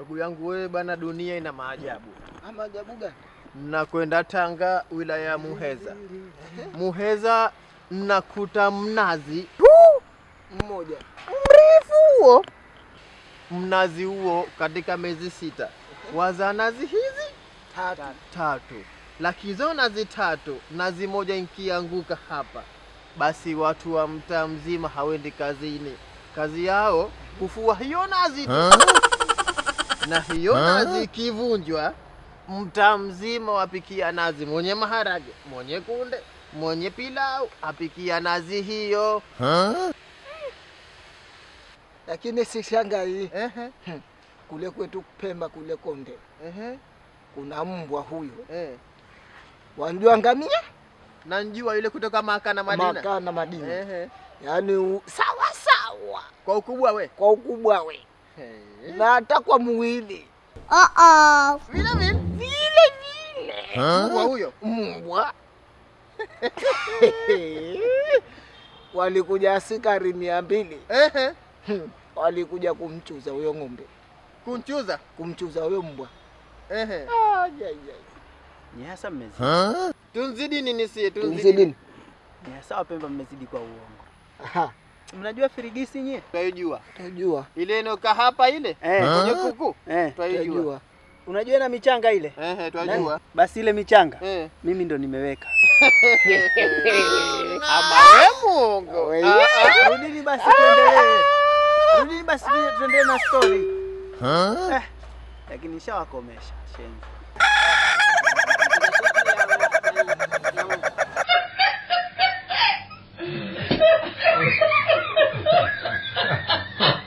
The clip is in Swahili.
Ndugu yangu wewe bana, dunia ina maajabu. Maajabu gani? Mnakwenda Tanga, wilaya ya Muheza. Muheza mnakuta mnazi Mmoja. mrefu huo. Mnazi huo katika miezi sita wazaa nazi hizi Tatu. tatu, lakini hizo nazi tatu, nazi moja ikianguka hapa, basi watu wa mtaa mzima hawendi kazini. Kazi yao kufua hiyo nazi tu, na hiyo nazi ikivunjwa, mtaa mzima wapikia nazi, mwenye maharage, mwenye kunde, mwenye pilau apikia nazi hiyo. Lakini si shanga hii kule kwetu Pemba kule Konde ehe, kuna mbwa huyo. eh. Wanjua ngamia? Nanjua yule kutoka Maka na Madina. Maka na Madina. Ehe. Yaani u- sawa sawa Kwa ukubwa we kwa ukubwa we Hey. na hata kwa mwili vile vile? Vile vile. Mbwa huyo? Mbwa. Walikuja askari mia mbili. Ehe, walikuja kumchuza huyo ng'ombe, kumchuza? Kumchuza huyo mbwa. ehe. Ah, hasa mmezidi. Tunzidi nini sie? Tunzidi Tumzidini. Ni hasa Wapemba mmezidi kwa uongo. Mnajua firigisi nyie? Tunajua. Tunajua. ile inoka hapa ile Eh. kwenye kuku Eh. twaijua. Unajua na michanga ile? Eh, tunajua. Basi ile michanga eh. mimi ndo nimeweka. Ama we Mungu We- Ah, ah. Rudini basi tuendelee. Rudini basi tu- tuendelee na story. Eh, lakini nishawakomesha shenzi.